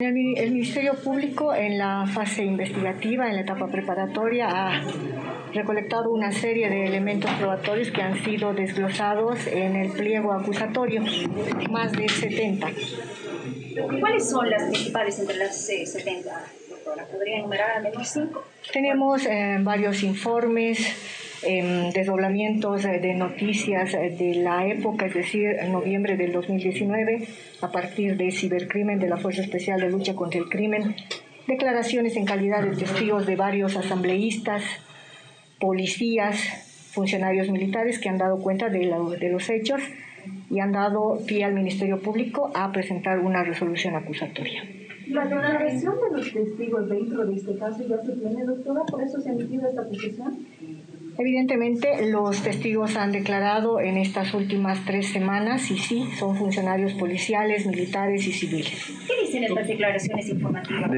El, Ministerio Público en la fase investigativa, en la etapa preparatoria, ha recolectado una serie de elementos probatorios que han sido desglosados en el pliego acusatorio, más de 70. ¿Cuáles son las principales entre las 70, eh, doctora? ¿Podría enumerar al menos cinco? Tenemos eh, varios informes, eh, desdoblamientos de noticias de la época, es decir, en noviembre del 2019, a partir de cibercrimen de la Fuerza Especial de Lucha contra el Crimen, declaraciones en calidad de testigos de varios asambleístas, policías, funcionarios militares que han dado cuenta de, de los hechos y han dado pie al Ministerio Público a presentar una resolución acusatoria. La declaración de los testigos dentro de este caso ya se tiene, doctora, por eso se ha emitido esta posición. Evidentemente, los testigos han declarado en estas últimas tres semanas y sí, son funcionarios policiales, militares y civiles. ¿Qué dicen estas declaraciones informativas?